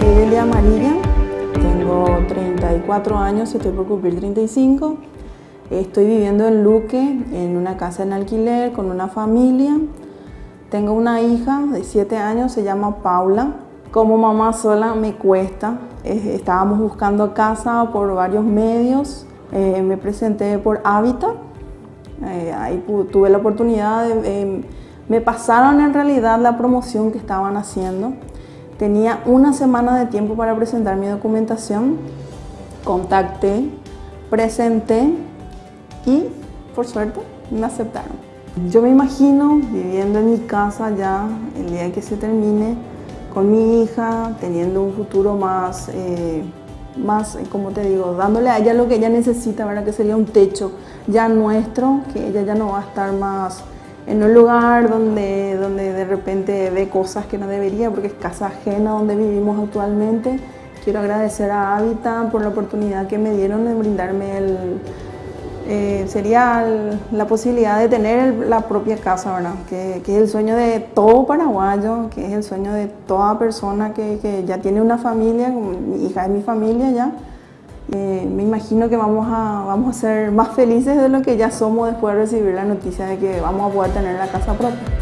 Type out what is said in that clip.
soy Delia Amarilla, tengo 34 años, estoy por cumplir 35. Estoy viviendo en Luque, en una casa en alquiler, con una familia. Tengo una hija de 7 años, se llama Paula. Como mamá sola me cuesta. Estábamos buscando casa por varios medios. Eh, me presenté por Hábitat. Eh, ahí tuve la oportunidad de... me pasaron en realidad la promoción que estaban haciendo. Tenía una semana de tiempo para presentar mi documentación. Contacté, presenté y por suerte me aceptaron. Yo me imagino viviendo en mi casa ya el día que se termine con mi hija, teniendo un futuro más, eh, más, como te digo, dándole a ella lo que ella necesita, ¿verdad? que sería un techo ya nuestro, que ella ya no va a estar más en un lugar donde, donde de repente ve cosas que no debería porque es casa ajena donde vivimos actualmente. Quiero agradecer a Habitat por la oportunidad que me dieron de brindarme el, eh, sería la posibilidad de tener la propia casa, ¿verdad? Que, que, es el sueño de todo paraguayo, que es el sueño de toda persona que, que ya tiene una familia, mi hija es mi familia ya, eh, me imagino que vamos a, vamos a ser más felices de lo que ya somos después de recibir la noticia de que vamos a poder tener la casa propia.